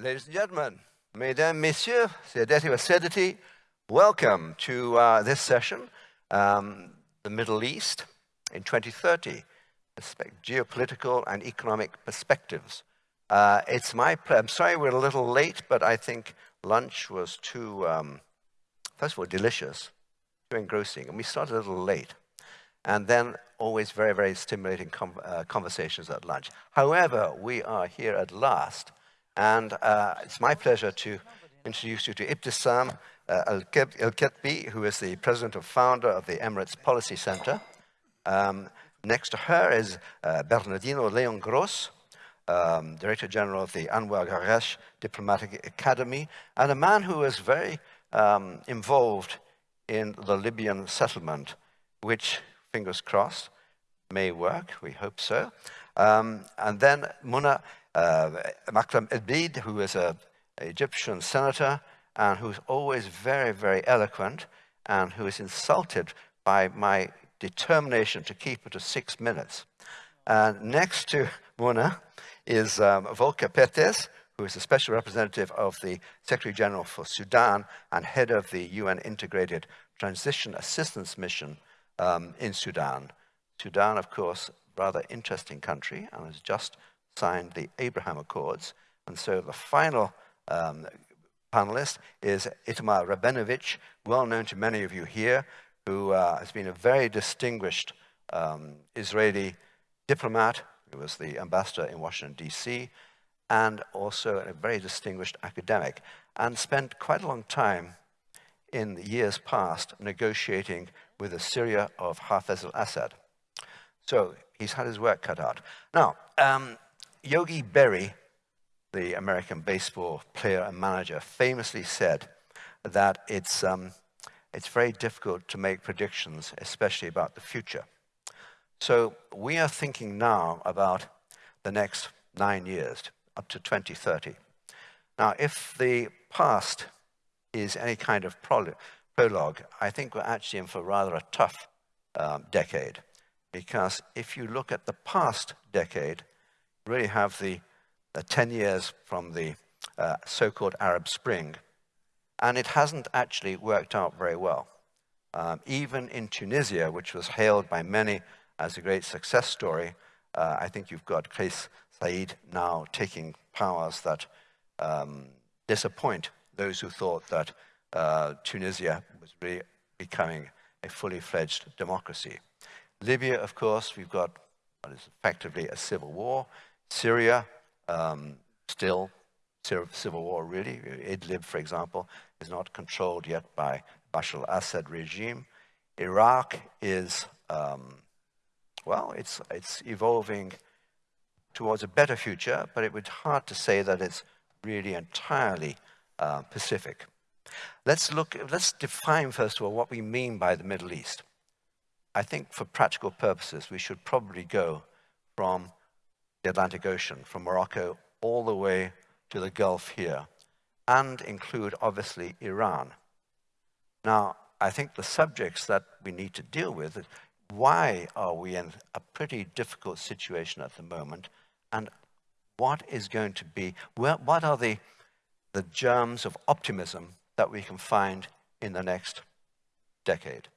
Ladies and gentlemen, mesdames, messieurs, sedeti sedity, welcome to uh, this session, um, the Middle East in 2030, geopolitical and economic perspectives. Uh, it's my. I'm sorry we're a little late, but I think lunch was too, um, first of all, delicious, too engrossing, and we started a little late. And then always very, very stimulating uh, conversations at lunch. However, we are here at last, and uh, it's my pleasure to introduce you to Ibtisam uh, Al-Ketbi, who is the president and founder of the Emirates Policy Center. Um, next to her is uh, Bernardino Leon Gross, um, Director General of the Anwar Gargash Diplomatic Academy, and a man who is very um, involved in the Libyan settlement, which, fingers crossed, may work, we hope so. Um, and then Muna uh, Makram who is an Egyptian senator and who's always very, very eloquent and who is insulted by my determination to keep it to six minutes. And next to Muna is um, Volker Perthes, who is the special representative of the Secretary General for Sudan and head of the UN Integrated Transition Assistance Mission um, in Sudan. Sudan, of course, rather interesting country and has just signed the Abraham Accords. And so the final um, panelist is Itamar Rabinovich, well known to many of you here, who uh, has been a very distinguished um, Israeli diplomat he was the ambassador in Washington, D.C., and also a very distinguished academic, and spent quite a long time in the years past negotiating with the Syria of Hafez al-Assad. So he's had his work cut out. Now, um, Yogi Berra, the American baseball player and manager, famously said that it's, um, it's very difficult to make predictions, especially about the future. So we are thinking now about the next nine years, up to 2030. Now, if the past is any kind of prologue, I think we're actually in for rather a tough um, decade. Because if you look at the past decade, really have the, the 10 years from the uh, so-called Arab Spring, and it hasn't actually worked out very well. Um, even in Tunisia, which was hailed by many as a great success story. Uh, I think you've got Kais Saied now taking powers that um, disappoint those who thought that uh, Tunisia was really becoming a fully fledged democracy. Libya, of course, we've got what is effectively a civil war. Syria, um, still civil war, really. Idlib, for example, is not controlled yet by Bashar al-Assad regime. Iraq is um, well, it's, it's evolving towards a better future, but it would be hard to say that it's really entirely uh, Pacific. Let's look, let's define first of all what we mean by the Middle East. I think for practical purposes, we should probably go from the Atlantic Ocean, from Morocco all the way to the Gulf here, and include obviously Iran. Now, I think the subjects that we need to deal with is why are we in a pretty difficult situation at the moment and what is going to be, what are the, the germs of optimism that we can find in the next decade?